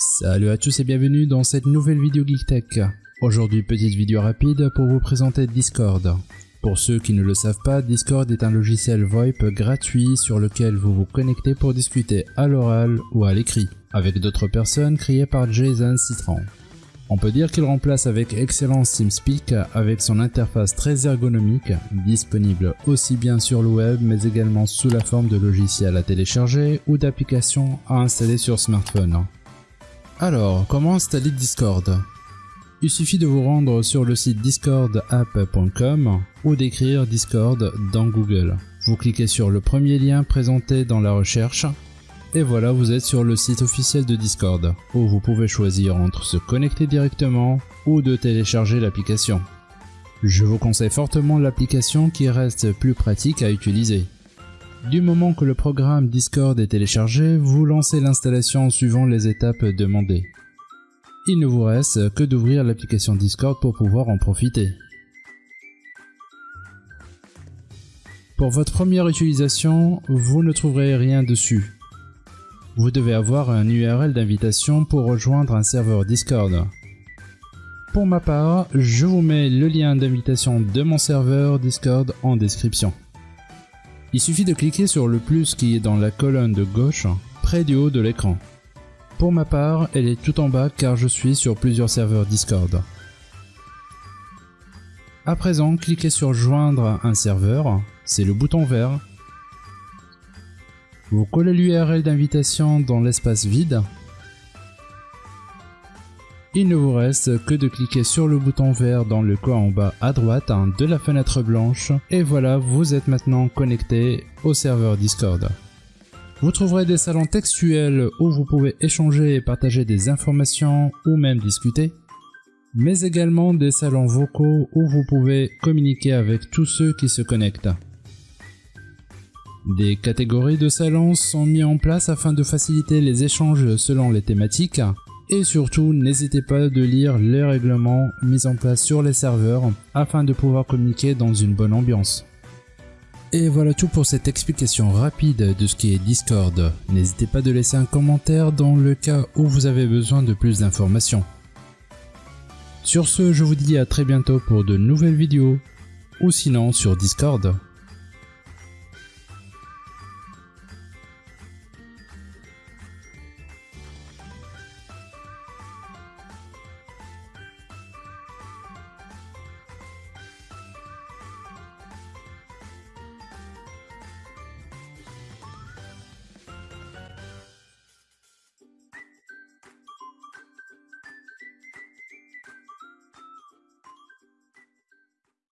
Salut à tous et bienvenue dans cette nouvelle vidéo GeekTech. Aujourd'hui petite vidéo rapide pour vous présenter Discord. Pour ceux qui ne le savent pas, Discord est un logiciel VoIP gratuit sur lequel vous vous connectez pour discuter à l'oral ou à l'écrit avec d'autres personnes créées par Jason Citron. On peut dire qu'il remplace avec excellence TeamSpeak avec son interface très ergonomique, disponible aussi bien sur le web mais également sous la forme de logiciels à télécharger ou d'applications à installer sur smartphone. Alors, comment installer Discord? Il suffit de vous rendre sur le site discordapp.com ou d'écrire Discord dans Google. Vous cliquez sur le premier lien présenté dans la recherche et voilà vous êtes sur le site officiel de Discord où vous pouvez choisir entre se connecter directement ou de télécharger l'application. Je vous conseille fortement l'application qui reste plus pratique à utiliser. Du moment que le programme Discord est téléchargé, vous lancez l'installation suivant les étapes demandées. Il ne vous reste que d'ouvrir l'application Discord pour pouvoir en profiter. Pour votre première utilisation, vous ne trouverez rien dessus. Vous devez avoir un URL d'invitation pour rejoindre un serveur Discord. Pour ma part, je vous mets le lien d'invitation de mon serveur Discord en description. Il suffit de cliquer sur le plus qui est dans la colonne de gauche, près du haut de l'écran. Pour ma part, elle est tout en bas car je suis sur plusieurs serveurs Discord. À présent, cliquez sur joindre un serveur, c'est le bouton vert. Vous collez l'URL d'invitation dans l'espace vide il ne vous reste que de cliquer sur le bouton vert dans le coin en bas à droite hein, de la fenêtre blanche et voilà, vous êtes maintenant connecté au serveur Discord. Vous trouverez des salons textuels où vous pouvez échanger et partager des informations ou même discuter, mais également des salons vocaux où vous pouvez communiquer avec tous ceux qui se connectent. Des catégories de salons sont mis en place afin de faciliter les échanges selon les thématiques et surtout, n'hésitez pas de lire les règlements mis en place sur les serveurs afin de pouvoir communiquer dans une bonne ambiance. Et voilà tout pour cette explication rapide de ce qui est Discord. N'hésitez pas de laisser un commentaire dans le cas où vous avez besoin de plus d'informations. Sur ce, je vous dis à très bientôt pour de nouvelles vidéos, ou sinon sur Discord.